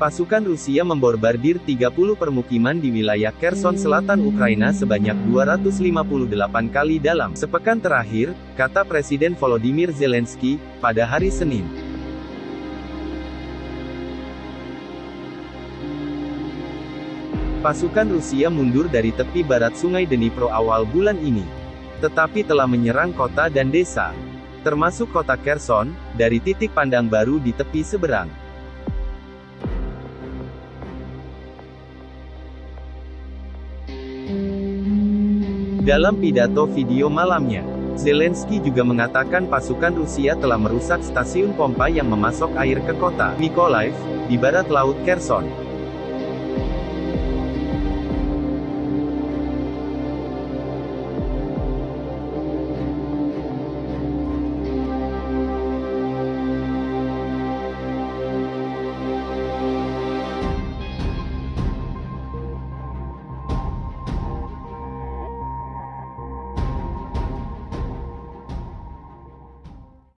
Pasukan Rusia memborbardir 30 permukiman di wilayah Kherson selatan Ukraina sebanyak 258 kali dalam sepekan terakhir, kata Presiden Volodymyr Zelensky, pada hari Senin. Pasukan Rusia mundur dari tepi barat sungai Dnipro awal bulan ini. Tetapi telah menyerang kota dan desa, termasuk kota Kherson, dari titik pandang baru di tepi seberang. Dalam pidato video malamnya, Zelensky juga mengatakan pasukan Rusia telah merusak stasiun pompa yang memasok air ke kota Mykolaiv, di barat laut Kherson.